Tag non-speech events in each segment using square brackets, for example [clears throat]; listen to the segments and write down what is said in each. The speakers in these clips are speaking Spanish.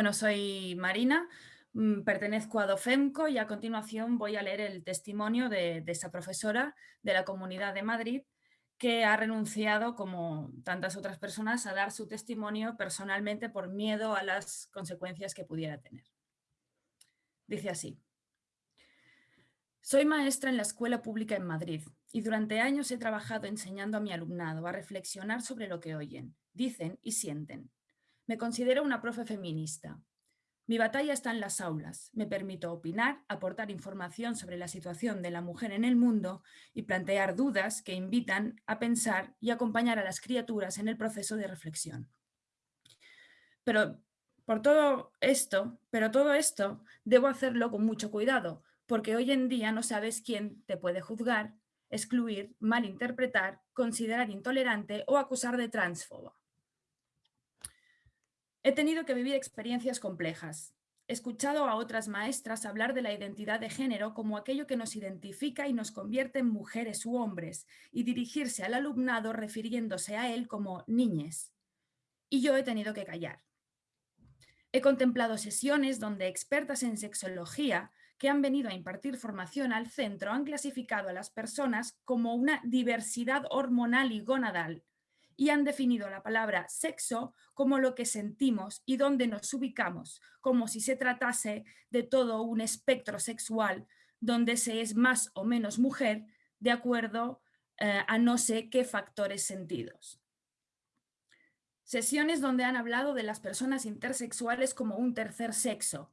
Bueno, soy Marina, mm, pertenezco a Dofemco y a continuación voy a leer el testimonio de, esa profesora de la Comunidad de Madrid que ha renunciado, como tantas otras personas, a dar su testimonio personalmente por miedo a las consecuencias que pudiera tener. Dice así. Soy maestra en la escuela pública en Madrid y durante años he trabajado enseñando a mi alumnado a reflexionar sobre lo que oyen, dicen y sienten me considero una profe feminista. Mi batalla está en las aulas. Me permito opinar, aportar información sobre la situación de la mujer en el mundo y plantear dudas que invitan a pensar y acompañar a las criaturas en el proceso de reflexión. Pero por todo esto, pero todo esto debo hacerlo con mucho cuidado, porque hoy en día no sabes quién te puede juzgar, excluir, malinterpretar, considerar intolerante o acusar de transfoba. He tenido que vivir experiencias complejas. He escuchado a otras maestras hablar de la identidad de género como aquello que nos identifica y nos convierte en mujeres u hombres y dirigirse al alumnado refiriéndose a él como niñes. Y yo he tenido que callar. He contemplado sesiones donde expertas en sexología que han venido a impartir formación al centro han clasificado a las personas como una diversidad hormonal y gonadal, y han definido la palabra sexo como lo que sentimos y dónde nos ubicamos, como si se tratase de todo un espectro sexual donde se es más o menos mujer de acuerdo eh, a no sé qué factores sentidos. Sesiones donde han hablado de las personas intersexuales como un tercer sexo.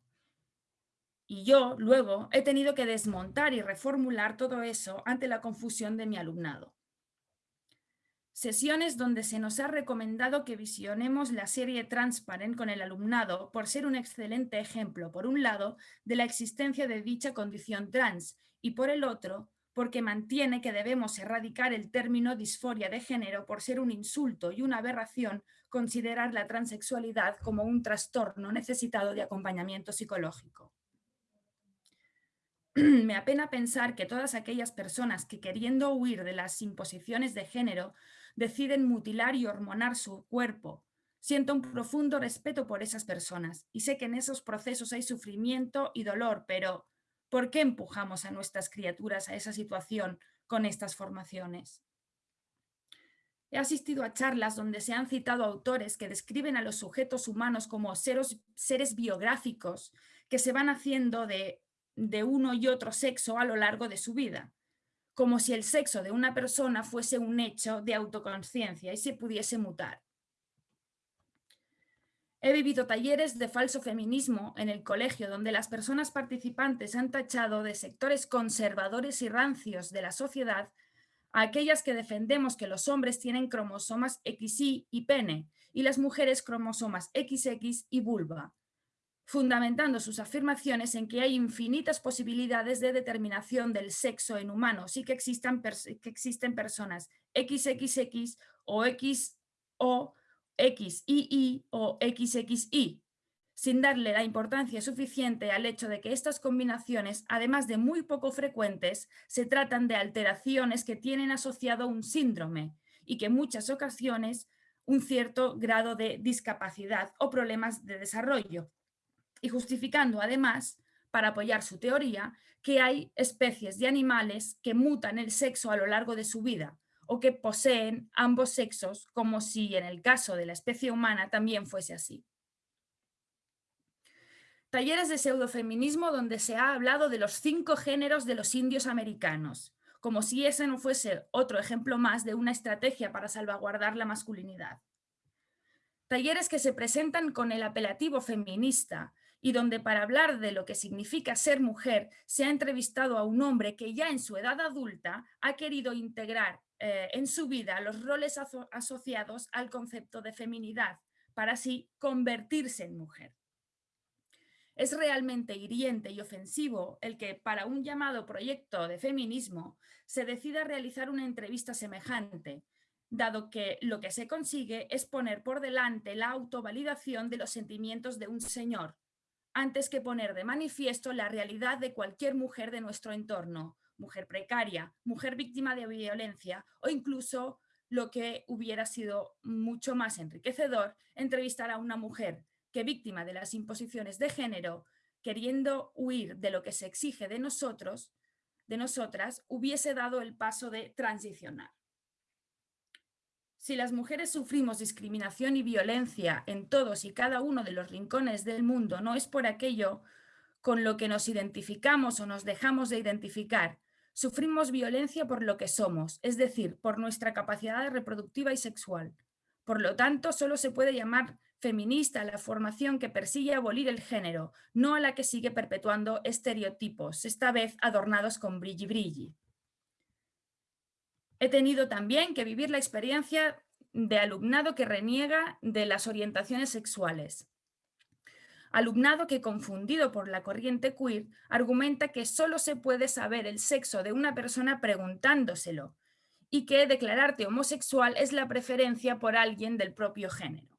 Y yo, luego, he tenido que desmontar y reformular todo eso ante la confusión de mi alumnado sesiones donde se nos ha recomendado que visionemos la serie Transparent con el alumnado por ser un excelente ejemplo, por un lado, de la existencia de dicha condición trans y por el otro, porque mantiene que debemos erradicar el término disforia de género por ser un insulto y una aberración considerar la transexualidad como un trastorno necesitado de acompañamiento psicológico. [clears throat] Me apena pensar que todas aquellas personas que queriendo huir de las imposiciones de género deciden mutilar y hormonar su cuerpo. Siento un profundo respeto por esas personas y sé que en esos procesos hay sufrimiento y dolor, pero ¿por qué empujamos a nuestras criaturas a esa situación con estas formaciones? He asistido a charlas donde se han citado autores que describen a los sujetos humanos como seres, biográficos que se van haciendo de uno y otro sexo a lo largo de su vida como si el sexo de una persona fuese un hecho de autoconciencia y se pudiese mutar. He vivido talleres de falso feminismo en el colegio donde las personas participantes han tachado de sectores conservadores y rancios de la sociedad a aquellas que defendemos que los hombres tienen cromosomas XY y pene y las mujeres cromosomas XX y vulva, fundamentando sus afirmaciones en que hay infinitas posibilidades de determinación del sexo en humanos y que, existan que existen personas XXX o X o XII o XXI, sin darle la importancia suficiente al hecho de que estas combinaciones, además de muy poco frecuentes, se tratan de alteraciones que tienen asociado un síndrome y que en muchas ocasiones un cierto grado de discapacidad o problemas de desarrollo y justificando además, para apoyar su teoría, que hay especies de animales que mutan el sexo a lo largo de su vida o que poseen ambos sexos, como si en el caso de la especie humana también fuese así. Talleres de pseudofeminismo donde se ha hablado de los cinco géneros de los indios americanos, como si ese no fuese otro ejemplo más de una estrategia para salvaguardar la masculinidad. Talleres que se presentan con el apelativo feminista, y donde para hablar de lo que significa ser mujer se ha entrevistado a un hombre que ya en su edad adulta ha querido integrar eh, en su vida los roles asociados al concepto de feminidad para así convertirse en mujer. Es realmente hiriente y ofensivo el que para un llamado proyecto de feminismo se decida realizar una entrevista semejante, dado que lo que se consigue es poner por delante la autovalidación de los sentimientos de un señor, antes que poner de manifiesto la realidad de cualquier mujer de nuestro entorno, mujer precaria, mujer víctima de violencia o incluso lo que hubiera sido mucho más enriquecedor, entrevistar a una mujer que víctima de las imposiciones de género, queriendo huir de lo que se exige de nosotros, de nosotras, hubiese dado el paso de transicionar. Si las mujeres sufrimos discriminación y violencia en todos y cada uno de los rincones del mundo, no es por aquello con lo que nos identificamos o nos dejamos de identificar. Sufrimos violencia por lo que somos, es decir, por nuestra capacidad reproductiva y sexual. Por lo tanto, solo se puede llamar feminista la formación que persigue abolir el género, no a la que sigue perpetuando estereotipos, esta vez adornados con brilli brilli. He tenido también que vivir la experiencia de alumnado que reniega de las orientaciones sexuales. Alumnado que, confundido por la corriente queer, argumenta que solo se puede saber el sexo de una persona preguntándoselo y que declararte homosexual es la preferencia por alguien del propio género.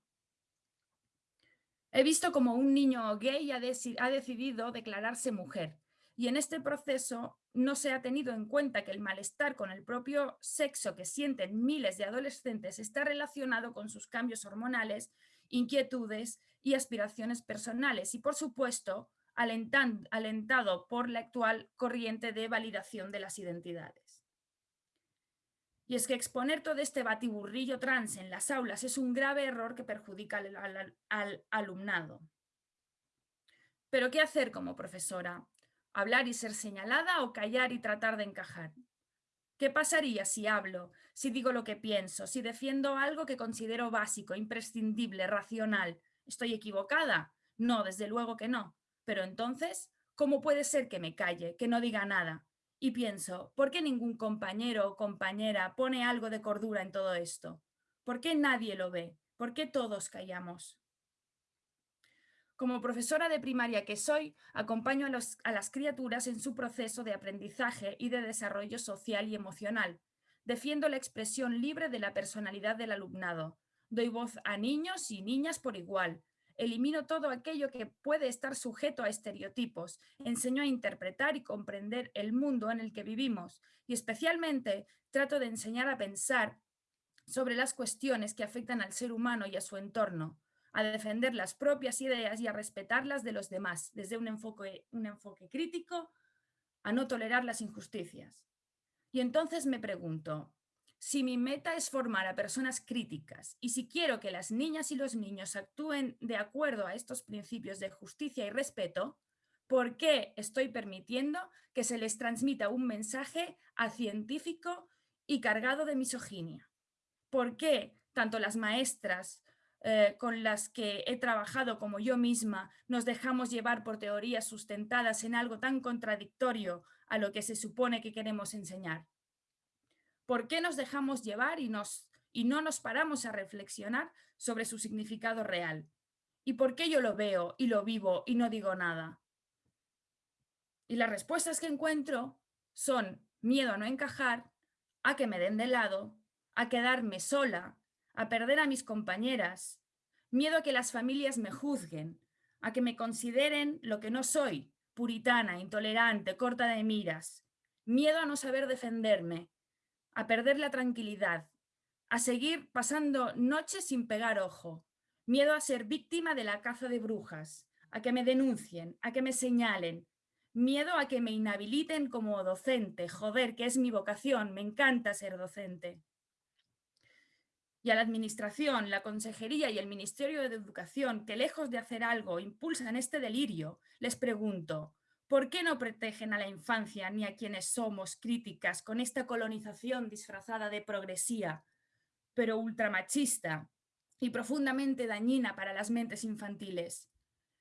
He visto como un niño gay ha, ha decidido declararse mujer y en este proceso no se ha tenido en cuenta que el malestar con el propio sexo que sienten miles de adolescentes está relacionado con sus cambios hormonales, inquietudes y aspiraciones personales y, por supuesto, alentado por la actual corriente de validación de las identidades. Y es que exponer todo este batiburrillo trans en las aulas es un grave error que perjudica al alumnado. Pero ¿qué hacer como profesora? Hablar y ser señalada o callar y tratar de encajar. ¿Qué pasaría si hablo, si digo lo que pienso, si defiendo algo que considero básico, imprescindible, racional? ¿Estoy equivocada? No, desde luego que no. Pero entonces, ¿cómo puede ser que me calle, que no diga nada? Y pienso, ¿por qué ningún compañero o compañera pone algo de cordura en todo esto? ¿Por qué nadie lo ve? ¿Por qué todos callamos? Como profesora de primaria que soy, acompaño a, las criaturas en su proceso de aprendizaje y de desarrollo social y emocional. Defiendo la expresión libre de la personalidad del alumnado. Doy voz a niños y niñas por igual. Elimino todo aquello que puede estar sujeto a estereotipos. Enseño a interpretar y comprender el mundo en el que vivimos. Y especialmente trato de enseñar a pensar sobre las cuestiones que afectan al ser humano y a su entorno a defender las propias ideas y a respetarlas de los demás, desde un enfoque, un enfoque crítico, a no tolerar las injusticias. Y entonces me pregunto, si mi meta es formar a personas críticas y si quiero que las niñas y los niños actúen de acuerdo a estos principios de justicia y respeto, ¿por qué estoy permitiendo que se les transmita un mensaje científico y cargado de misoginia? ¿Por qué tanto las maestras eh, con las que he trabajado como yo misma, nos dejamos llevar por teorías sustentadas en algo tan contradictorio a lo que se supone que queremos enseñar. ¿Por qué nos dejamos llevar y, no nos paramos a reflexionar sobre su significado real? ¿Y por qué yo lo veo y lo vivo y no digo nada? Y las respuestas que encuentro son miedo a no encajar, a que me den de lado, a quedarme sola, a perder a mis compañeras, miedo a que las familias me juzguen, a que me consideren lo que no soy, puritana, intolerante, corta de miras, miedo a no saber defenderme, a perder la tranquilidad, a seguir pasando noches sin pegar ojo, miedo a ser víctima de la caza de brujas, a que me denuncien, a que me señalen, miedo a que me inhabiliten como docente, joder, que es mi vocación, me encanta ser docente y a la Administración, la Consejería y el Ministerio de Educación, que lejos de hacer algo impulsan este delirio, les pregunto, ¿por qué no protegen a la infancia ni a quienes somos críticas con esta colonización disfrazada de progresía, pero ultramachista y profundamente dañina para las mentes infantiles?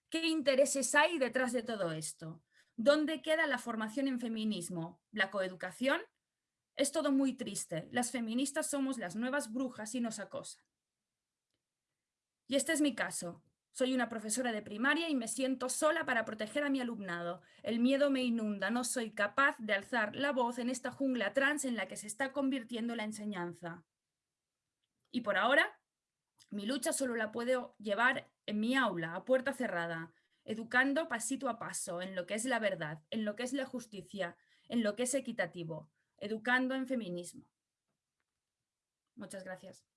¿Qué intereses hay detrás de todo esto? ¿Dónde queda la formación en feminismo? ¿La coeducación? Es todo muy triste. Las feministas somos las nuevas brujas y nos acosan. Y este es mi caso. Soy una profesora de primaria y me siento sola para proteger a mi alumnado. El miedo me inunda, no soy capaz de alzar la voz en esta jungla trans en la que se está convirtiendo la enseñanza. Y por ahora, mi lucha solo la puedo llevar en mi aula, a puerta cerrada, educando pasito a paso en lo que es la verdad, en lo que es la justicia, en lo que es equitativo, Educando en Feminismo. Muchas gracias.